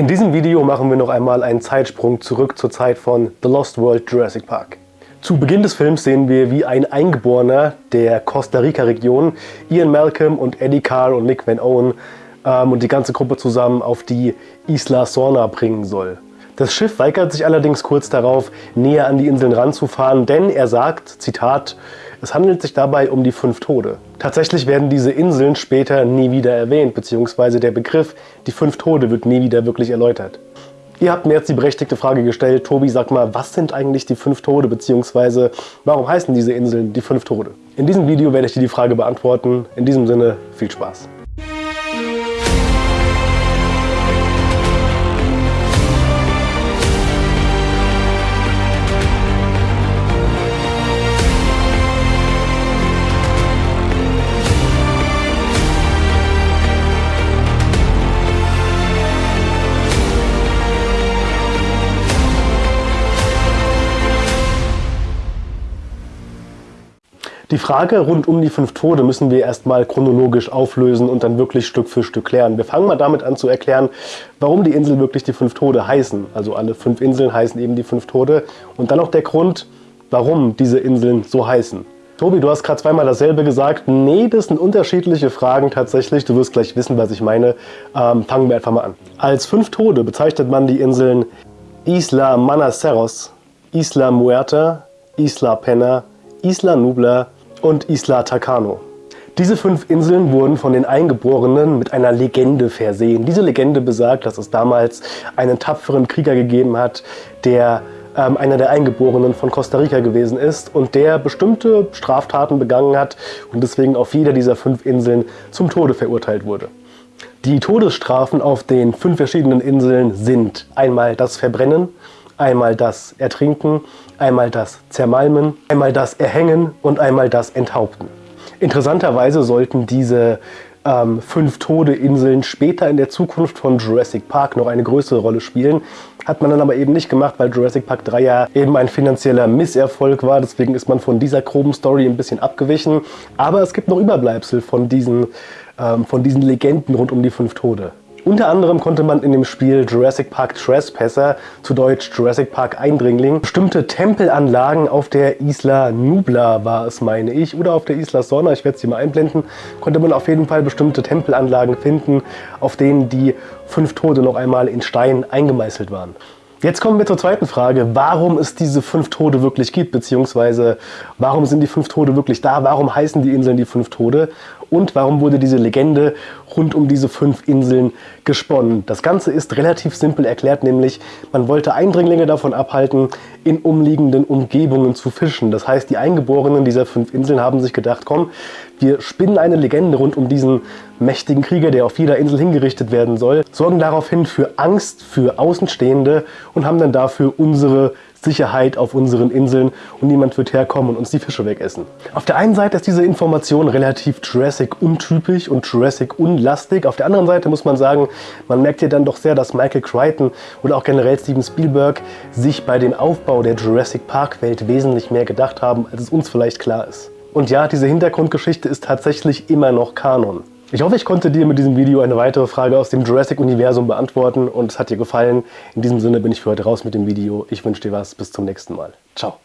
In diesem Video machen wir noch einmal einen Zeitsprung zurück zur Zeit von The Lost World Jurassic Park. Zu Beginn des Films sehen wir, wie ein Eingeborener der Costa Rica-Region Ian Malcolm und Eddie Carr und Nick Van Owen ähm, und die ganze Gruppe zusammen auf die Isla Sorna bringen soll. Das Schiff weigert sich allerdings kurz darauf, näher an die Inseln ranzufahren, denn er sagt, Zitat, es handelt sich dabei um die fünf Tode. Tatsächlich werden diese Inseln später nie wieder erwähnt, beziehungsweise der Begriff die fünf Tode wird nie wieder wirklich erläutert. Ihr habt mir jetzt die berechtigte Frage gestellt, Tobi, sag mal, was sind eigentlich die fünf Tode, beziehungsweise warum heißen diese Inseln die fünf Tode? In diesem Video werde ich dir die Frage beantworten. In diesem Sinne, viel Spaß. Die Frage rund um die fünf Tode müssen wir erstmal chronologisch auflösen und dann wirklich Stück für Stück klären. Wir fangen mal damit an zu erklären, warum die Insel wirklich die fünf Tode heißen. Also alle fünf Inseln heißen eben die fünf Tode. Und dann noch der Grund, warum diese Inseln so heißen. Tobi, du hast gerade zweimal dasselbe gesagt. Nee, das sind unterschiedliche Fragen tatsächlich. Du wirst gleich wissen, was ich meine. Ähm, fangen wir einfach mal an. Als fünf Tode bezeichnet man die Inseln Isla Manaceros, Isla Muerta, Isla Pena, Isla Nubla und Isla Takano. Diese fünf Inseln wurden von den Eingeborenen mit einer Legende versehen. Diese Legende besagt, dass es damals einen tapferen Krieger gegeben hat, der ähm, einer der Eingeborenen von Costa Rica gewesen ist und der bestimmte Straftaten begangen hat und deswegen auf jeder dieser fünf Inseln zum Tode verurteilt wurde. Die Todesstrafen auf den fünf verschiedenen Inseln sind einmal das Verbrennen, einmal das Ertrinken, einmal das Zermalmen, einmal das Erhängen und einmal das Enthaupten. Interessanterweise sollten diese ähm, fünf Tode-Inseln später in der Zukunft von Jurassic Park noch eine größere Rolle spielen. Hat man dann aber eben nicht gemacht, weil Jurassic Park 3 ja eben ein finanzieller Misserfolg war. Deswegen ist man von dieser groben Story ein bisschen abgewichen. Aber es gibt noch Überbleibsel von diesen, ähm, von diesen Legenden rund um die fünf Tode. Unter anderem konnte man in dem Spiel Jurassic Park Trespasser, zu Deutsch Jurassic Park Eindringling, bestimmte Tempelanlagen auf der Isla Nubla war es, meine ich, oder auf der Isla Sorna, ich werde es hier mal einblenden, konnte man auf jeden Fall bestimmte Tempelanlagen finden, auf denen die fünf Tode noch einmal in Stein eingemeißelt waren. Jetzt kommen wir zur zweiten Frage, warum es diese fünf Tode wirklich gibt, beziehungsweise warum sind die fünf Tode wirklich da, warum heißen die Inseln die fünf Tode und warum wurde diese Legende rund um diese fünf Inseln gesponnen. Das Ganze ist relativ simpel erklärt, nämlich man wollte Eindringlinge davon abhalten, in umliegenden Umgebungen zu fischen. Das heißt, die Eingeborenen dieser fünf Inseln haben sich gedacht, komm, wir spinnen eine Legende rund um diesen mächtigen Krieger, der auf jeder Insel hingerichtet werden soll, sorgen daraufhin für Angst für Außenstehende und haben dann dafür unsere Sicherheit auf unseren Inseln und niemand wird herkommen und uns die Fische wegessen. Auf der einen Seite ist diese Information relativ Jurassic untypisch und Jurassic unlastig. Auf der anderen Seite muss man sagen, man merkt hier dann doch sehr, dass Michael Crichton oder auch generell Steven Spielberg sich bei dem Aufbau der Jurassic Park Welt wesentlich mehr gedacht haben, als es uns vielleicht klar ist. Und ja, diese Hintergrundgeschichte ist tatsächlich immer noch Kanon. Ich hoffe, ich konnte dir mit diesem Video eine weitere Frage aus dem Jurassic-Universum beantworten und es hat dir gefallen. In diesem Sinne bin ich für heute raus mit dem Video. Ich wünsche dir was. Bis zum nächsten Mal. Ciao.